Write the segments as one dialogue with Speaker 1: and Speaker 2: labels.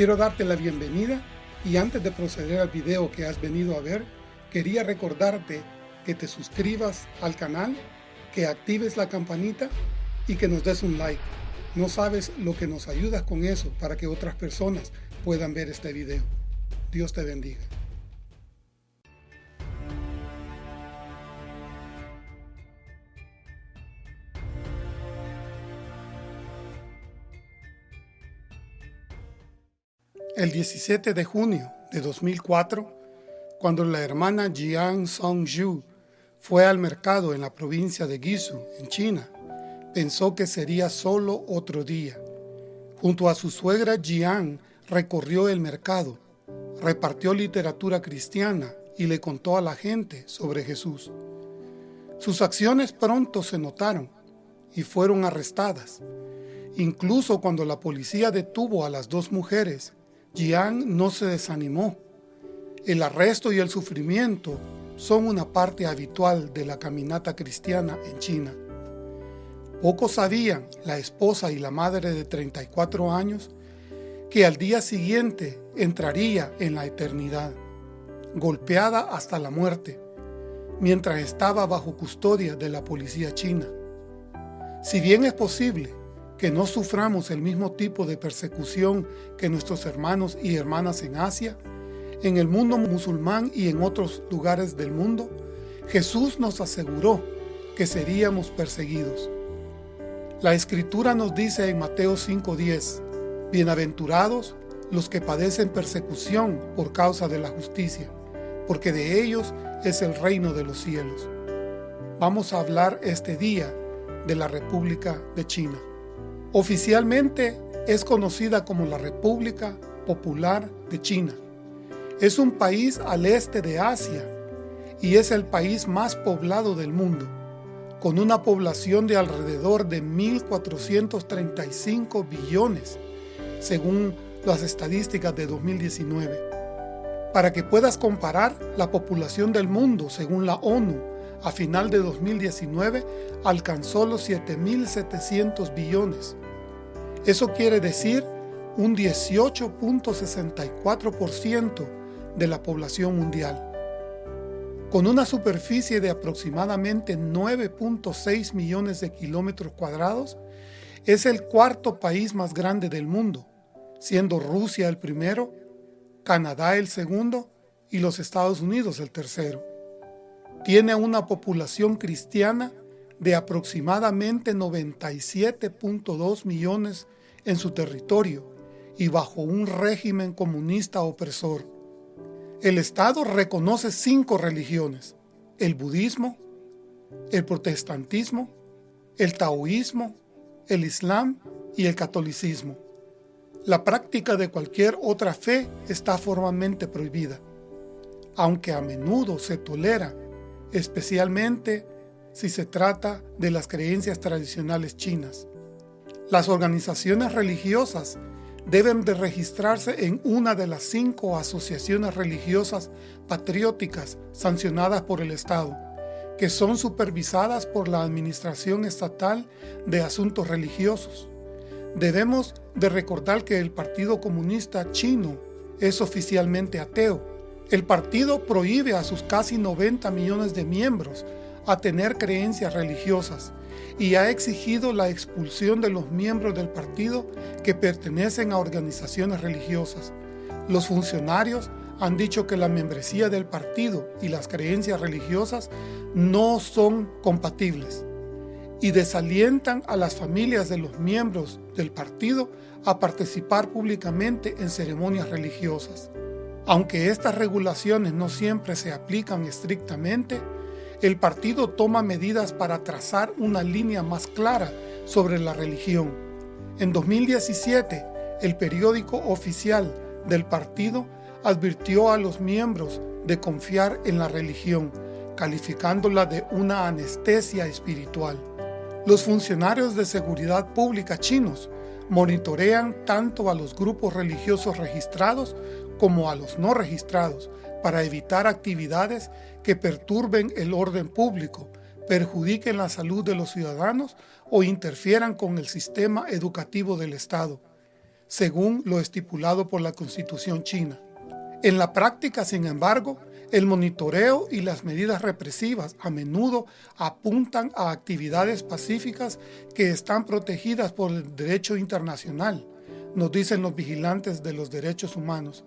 Speaker 1: Quiero darte la bienvenida y antes de proceder al video que has venido a ver, quería recordarte que te suscribas al canal, que actives la campanita y que nos des un like. No sabes lo que nos ayudas con eso para que otras personas puedan ver este video. Dios te bendiga. El 17 de junio de 2004, cuando la hermana Jiang Songju fue al mercado en la provincia de Guizhou, en China, pensó que sería solo otro día. Junto a su suegra Jiang recorrió el mercado, repartió literatura cristiana y le contó a la gente sobre Jesús. Sus acciones pronto se notaron y fueron arrestadas. Incluso cuando la policía detuvo a las dos mujeres, Jiang no se desanimó. El arresto y el sufrimiento son una parte habitual de la caminata cristiana en China. Pocos sabían, la esposa y la madre de 34 años, que al día siguiente entraría en la eternidad, golpeada hasta la muerte, mientras estaba bajo custodia de la policía china. Si bien es posible que no suframos el mismo tipo de persecución que nuestros hermanos y hermanas en Asia, en el mundo musulmán y en otros lugares del mundo, Jesús nos aseguró que seríamos perseguidos. La Escritura nos dice en Mateo 5.10, Bienaventurados los que padecen persecución por causa de la justicia, porque de ellos es el reino de los cielos. Vamos a hablar este día de la República de China. Oficialmente es conocida como la República Popular de China. Es un país al este de Asia y es el país más poblado del mundo con una población de alrededor de 1.435 billones, según las estadísticas de 2019. Para que puedas comparar, la población del mundo, según la ONU, a final de 2019 alcanzó los 7.700 billones. Eso quiere decir un 18.64% de la población mundial con una superficie de aproximadamente 9.6 millones de kilómetros cuadrados, es el cuarto país más grande del mundo, siendo Rusia el primero, Canadá el segundo y los Estados Unidos el tercero. Tiene una población cristiana de aproximadamente 97.2 millones en su territorio y bajo un régimen comunista opresor. El Estado reconoce cinco religiones, el budismo, el protestantismo, el taoísmo, el islam y el catolicismo. La práctica de cualquier otra fe está formalmente prohibida, aunque a menudo se tolera, especialmente si se trata de las creencias tradicionales chinas. Las organizaciones religiosas deben de registrarse en una de las cinco asociaciones religiosas patrióticas sancionadas por el Estado, que son supervisadas por la Administración Estatal de Asuntos Religiosos. Debemos de recordar que el Partido Comunista Chino es oficialmente ateo. El partido prohíbe a sus casi 90 millones de miembros a tener creencias religiosas y ha exigido la expulsión de los miembros del partido que pertenecen a organizaciones religiosas. Los funcionarios han dicho que la membresía del partido y las creencias religiosas no son compatibles y desalientan a las familias de los miembros del partido a participar públicamente en ceremonias religiosas. Aunque estas regulaciones no siempre se aplican estrictamente, el partido toma medidas para trazar una línea más clara sobre la religión. En 2017, el periódico oficial del partido advirtió a los miembros de confiar en la religión, calificándola de una anestesia espiritual. Los funcionarios de seguridad pública chinos monitorean tanto a los grupos religiosos registrados como a los no registrados para evitar actividades que perturben el orden público, perjudiquen la salud de los ciudadanos o interfieran con el sistema educativo del Estado. según lo estipulado por la Constitución china. En la práctica, sin embargo, el monitoreo y las medidas represivas a menudo apuntan a actividades pacíficas que están protegidas por el derecho internacional, nos dicen los vigilantes de los derechos humanos.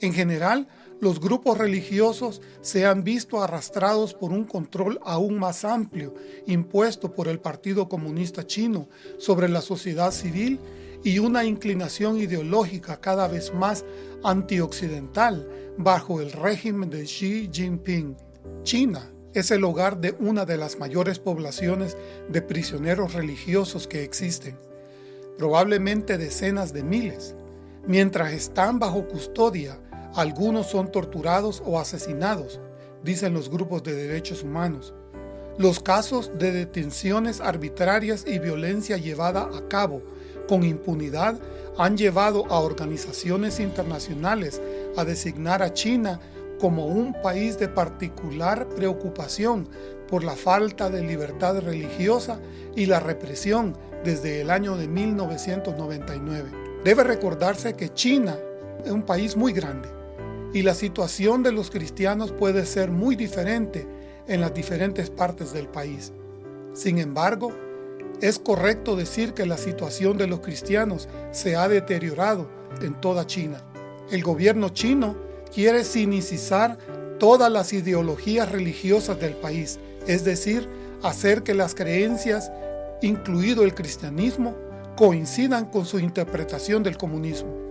Speaker 1: En general, los grupos religiosos se han visto arrastrados por un control aún más amplio impuesto por el Partido Comunista Chino sobre la sociedad civil y una inclinación ideológica cada vez más antioccidental bajo el régimen de Xi Jinping. China es el hogar de una de las mayores poblaciones de prisioneros religiosos que existen, probablemente decenas de miles. Mientras están bajo custodia, algunos son torturados o asesinados, dicen los grupos de derechos humanos. Los casos de detenciones arbitrarias y violencia llevada a cabo con impunidad han llevado a organizaciones internacionales a designar a China como un país de particular preocupación por la falta de libertad religiosa y la represión desde el año de 1999. Debe recordarse que China es un país muy grande y la situación de los cristianos puede ser muy diferente en las diferentes partes del país. Sin embargo, es correcto decir que la situación de los cristianos se ha deteriorado en toda China. El gobierno chino quiere sinicizar todas las ideologías religiosas del país, es decir, hacer que las creencias, incluido el cristianismo, coincidan con su interpretación del comunismo.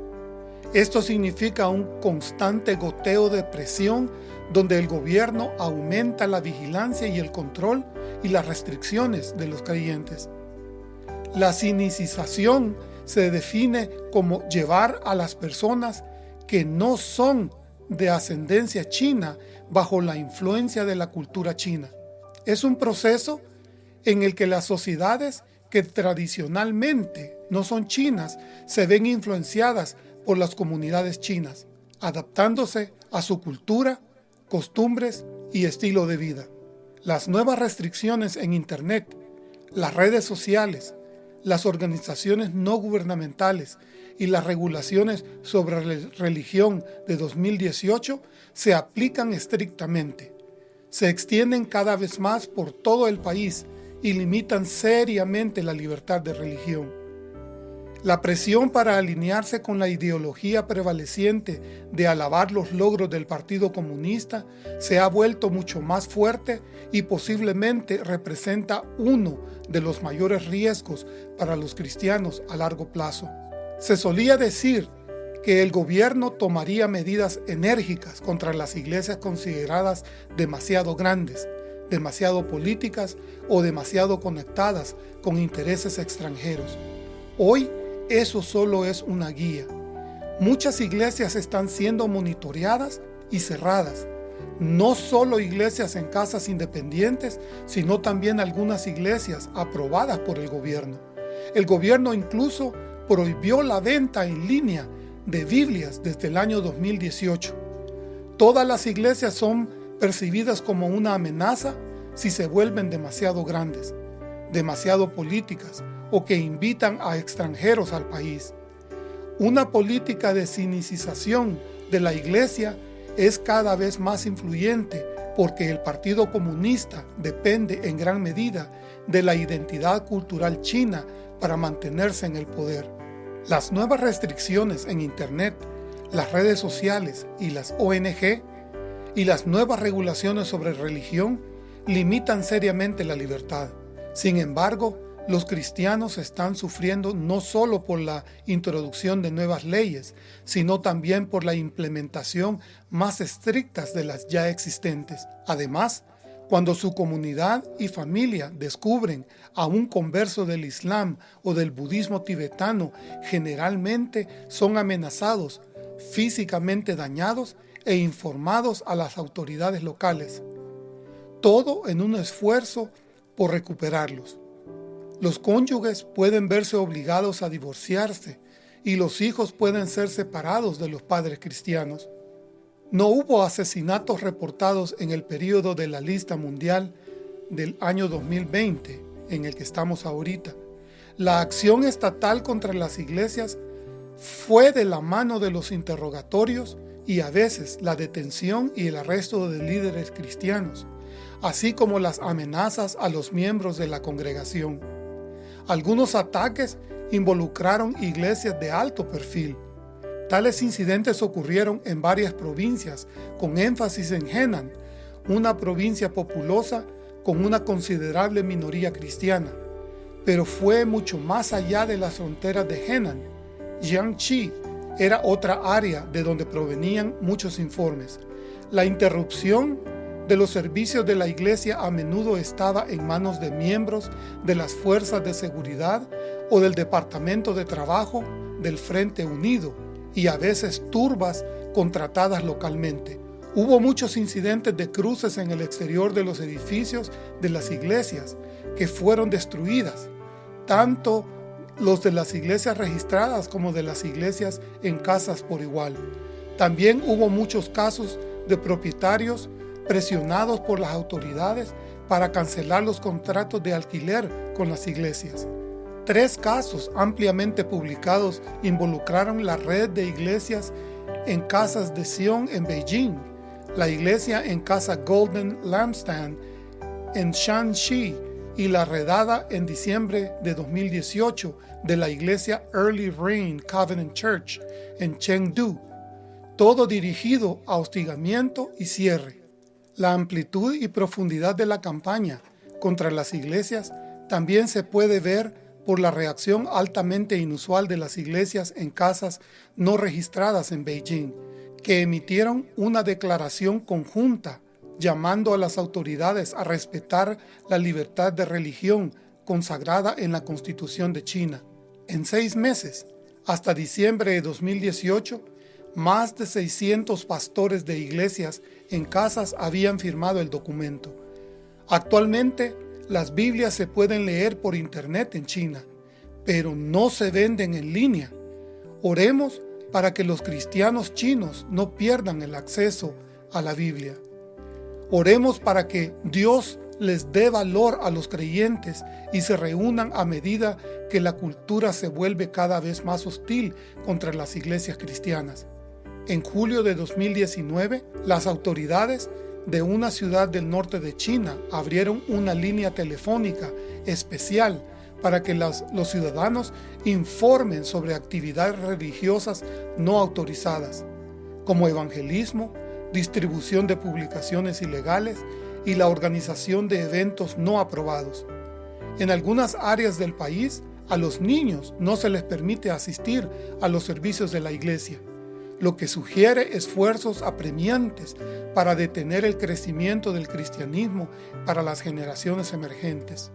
Speaker 1: Esto significa un constante goteo de presión donde el gobierno aumenta la vigilancia y el control y las restricciones de los creyentes. La cinicización se define como llevar a las personas que no son de ascendencia china bajo la influencia de la cultura china. Es un proceso en el que las sociedades que tradicionalmente no son chinas se ven influenciadas por las comunidades chinas, adaptándose a su cultura, costumbres y estilo de vida. Las nuevas restricciones en Internet, las redes sociales, las organizaciones no gubernamentales y las regulaciones sobre religión de 2018 se aplican estrictamente. Se extienden cada vez más por todo el país y limitan seriamente la libertad de religión. La presión para alinearse con la ideología prevaleciente de alabar los logros del Partido Comunista se ha vuelto mucho más fuerte y posiblemente representa uno de los mayores riesgos para los cristianos a largo plazo. Se solía decir que el gobierno tomaría medidas enérgicas contra las iglesias consideradas demasiado grandes, demasiado políticas o demasiado conectadas con intereses extranjeros. Hoy, eso solo es una guía. Muchas iglesias están siendo monitoreadas y cerradas. No solo iglesias en casas independientes, sino también algunas iglesias aprobadas por el gobierno. El gobierno incluso prohibió la venta en línea de Biblias desde el año 2018. Todas las iglesias son percibidas como una amenaza si se vuelven demasiado grandes, demasiado políticas o que invitan a extranjeros al país. Una política de cinicización de la iglesia es cada vez más influyente porque el Partido Comunista depende en gran medida de la identidad cultural china para mantenerse en el poder. Las nuevas restricciones en Internet, las redes sociales y las ONG y las nuevas regulaciones sobre religión limitan seriamente la libertad. Sin embargo, los cristianos están sufriendo no solo por la introducción de nuevas leyes, sino también por la implementación más estrictas de las ya existentes. Además, cuando su comunidad y familia descubren a un converso del Islam o del budismo tibetano, generalmente son amenazados, físicamente dañados e informados a las autoridades locales. Todo en un esfuerzo por recuperarlos. Los cónyuges pueden verse obligados a divorciarse y los hijos pueden ser separados de los padres cristianos. No hubo asesinatos reportados en el periodo de la lista mundial del año 2020, en el que estamos ahorita. La acción estatal contra las iglesias fue de la mano de los interrogatorios y a veces la detención y el arresto de líderes cristianos, así como las amenazas a los miembros de la congregación. Algunos ataques involucraron iglesias de alto perfil. Tales incidentes ocurrieron en varias provincias, con énfasis en Henan, una provincia populosa con una considerable minoría cristiana. Pero fue mucho más allá de las fronteras de Henan. Jiangxi era otra área de donde provenían muchos informes. La interrupción de los servicios de la iglesia a menudo estaba en manos de miembros de las fuerzas de seguridad o del Departamento de Trabajo del Frente Unido y a veces turbas contratadas localmente. Hubo muchos incidentes de cruces en el exterior de los edificios de las iglesias que fueron destruidas, tanto los de las iglesias registradas como de las iglesias en casas por igual. También hubo muchos casos de propietarios presionados por las autoridades para cancelar los contratos de alquiler con las iglesias. Tres casos ampliamente publicados involucraron la red de iglesias en casas de Sion en Beijing, la iglesia en casa Golden Lampstand en Shanxi y la redada en diciembre de 2018 de la iglesia Early Rain Covenant Church en Chengdu, todo dirigido a hostigamiento y cierre. La amplitud y profundidad de la campaña contra las iglesias también se puede ver por la reacción altamente inusual de las iglesias en casas no registradas en Beijing, que emitieron una declaración conjunta llamando a las autoridades a respetar la libertad de religión consagrada en la Constitución de China. En seis meses, hasta diciembre de 2018, más de 600 pastores de iglesias en casas habían firmado el documento. Actualmente, las Biblias se pueden leer por internet en China, pero no se venden en línea. Oremos para que los cristianos chinos no pierdan el acceso a la Biblia. Oremos para que Dios les dé valor a los creyentes y se reúnan a medida que la cultura se vuelve cada vez más hostil contra las iglesias cristianas. En julio de 2019, las autoridades de una ciudad del norte de China abrieron una línea telefónica especial para que los, ciudadanos informen sobre actividades religiosas no autorizadas, como evangelismo, distribución de publicaciones ilegales y la organización de eventos no aprobados. En algunas áreas del país, a los niños no se les permite asistir a los servicios de la iglesia lo que sugiere esfuerzos apremiantes para detener el crecimiento del cristianismo para las generaciones emergentes.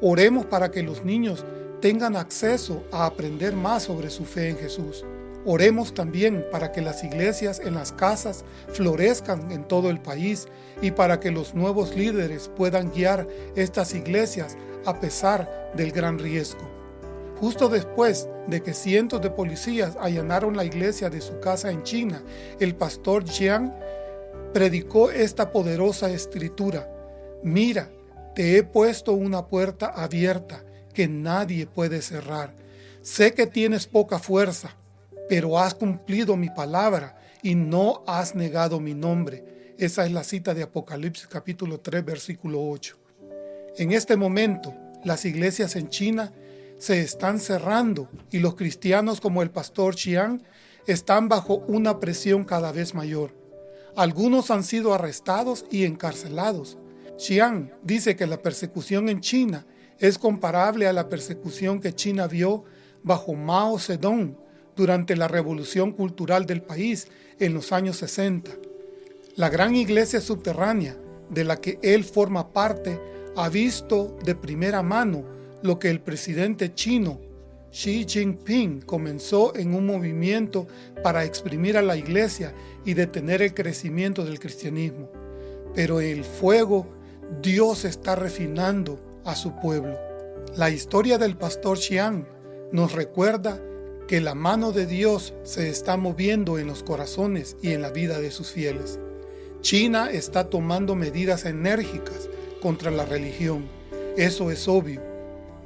Speaker 1: Oremos para que los niños tengan acceso a aprender más sobre su fe en Jesús. Oremos también para que las iglesias en las casas florezcan en todo el país y para que los nuevos líderes puedan guiar estas iglesias a pesar del gran riesgo. Justo después de que cientos de policías allanaron la iglesia de su casa en China, el pastor Jiang predicó esta poderosa escritura. Mira, te he puesto una puerta abierta que nadie puede cerrar. Sé que tienes poca fuerza, pero has cumplido mi palabra y no has negado mi nombre. Esa es la cita de Apocalipsis capítulo 3 versículo 8. En este momento, las iglesias en China se están cerrando y los cristianos como el pastor Xiang están bajo una presión cada vez mayor. Algunos han sido arrestados y encarcelados. Xiang dice que la persecución en China es comparable a la persecución que China vio bajo Mao Zedong durante la revolución cultural del país en los años 60. La gran iglesia subterránea de la que él forma parte ha visto de primera mano lo que el presidente chino Xi Jinping comenzó en un movimiento para exprimir a la iglesia y detener el crecimiento del cristianismo. Pero el fuego Dios está refinando a su pueblo. La historia del pastor Xiang nos recuerda que la mano de Dios se está moviendo en los corazones y en la vida de sus fieles. China está tomando medidas enérgicas contra la religión. Eso es obvio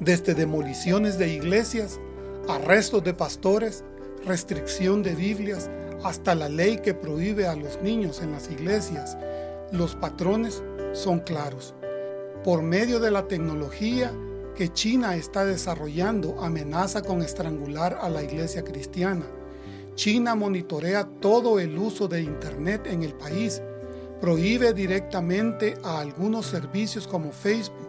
Speaker 1: desde demoliciones de iglesias, arrestos de pastores, restricción de Biblias hasta la ley que prohíbe a los niños en las iglesias, los patrones son claros. Por medio de la tecnología que China está desarrollando amenaza con estrangular a la iglesia cristiana. China monitorea todo el uso de Internet en el país, prohíbe directamente a algunos servicios como Facebook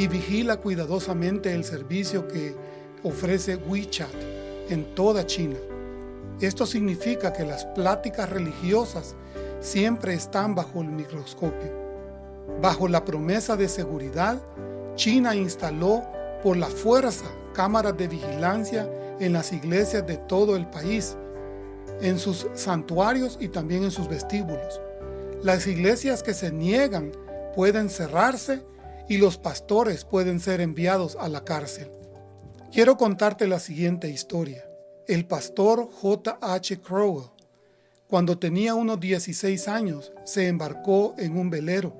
Speaker 1: y vigila cuidadosamente el servicio que ofrece WeChat en toda China. Esto significa que las pláticas religiosas siempre están bajo el microscopio. Bajo la promesa de seguridad, China instaló por la fuerza cámaras de vigilancia en las iglesias de todo el país, en sus santuarios y también en sus vestíbulos. Las iglesias que se niegan pueden cerrarse y los pastores pueden ser enviados a la cárcel. Quiero contarte la siguiente historia. El pastor J. H. Crowell, cuando tenía unos 16 años, se embarcó en un velero,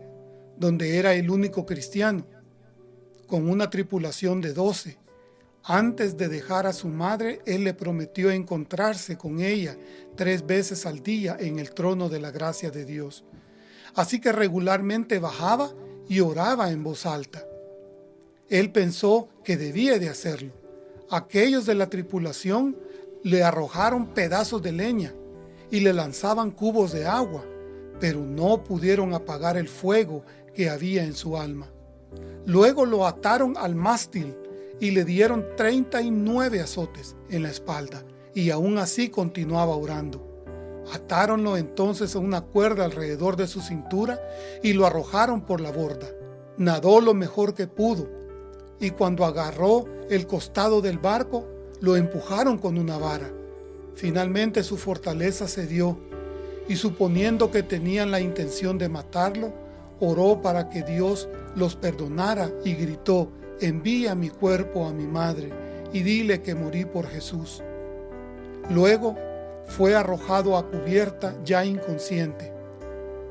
Speaker 1: donde era el único cristiano, con una tripulación de 12. Antes de dejar a su madre, él le prometió encontrarse con ella tres veces al día en el trono de la gracia de Dios. Así que regularmente bajaba y oraba en voz alta. Él pensó que debía de hacerlo. Aquellos de la tripulación le arrojaron pedazos de leña y le lanzaban cubos de agua, pero no pudieron apagar el fuego que había en su alma. Luego lo ataron al mástil y le dieron 39 azotes en la espalda, y aún así continuaba orando. Atáronlo entonces a una cuerda alrededor de su cintura y lo arrojaron por la borda. Nadó lo mejor que pudo, y cuando agarró el costado del barco, lo empujaron con una vara. Finalmente su fortaleza cedió y suponiendo que tenían la intención de matarlo, oró para que Dios los perdonara y gritó, envía mi cuerpo a mi madre y dile que morí por Jesús. Luego fue arrojado a cubierta ya inconsciente,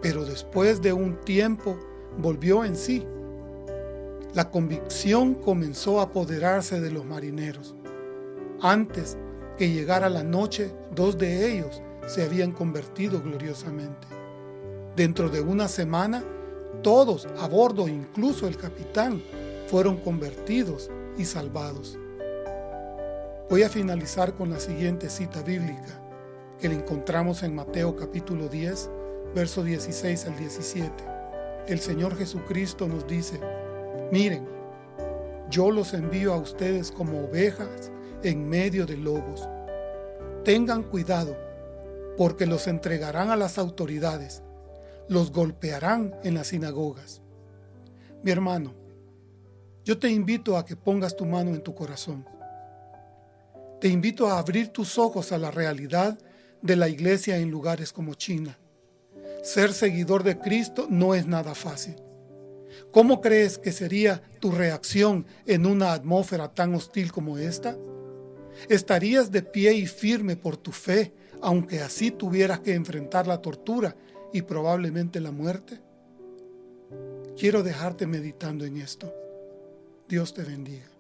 Speaker 1: pero después de un tiempo volvió en sí. La convicción comenzó a apoderarse de los marineros. Antes que llegara la noche, dos de ellos se habían convertido gloriosamente. Dentro de una semana, todos a bordo, incluso el capitán, fueron convertidos y salvados. Voy a finalizar con la siguiente cita bíblica que la encontramos en Mateo capítulo 10, verso 16 al 17. El Señor Jesucristo nos dice, miren, yo los envío a ustedes como ovejas en medio de lobos. Tengan cuidado, porque los entregarán a las autoridades, los golpearán en las sinagogas. Mi hermano, yo te invito a que pongas tu mano en tu corazón. Te invito a abrir tus ojos a la realidad de la iglesia en lugares como China. Ser seguidor de Cristo no es nada fácil. ¿Cómo crees que sería tu reacción en una atmósfera tan hostil como esta? ¿Estarías de pie y firme por tu fe, aunque así tuvieras que enfrentar la tortura y probablemente la muerte? Quiero dejarte meditando en esto. Dios te bendiga.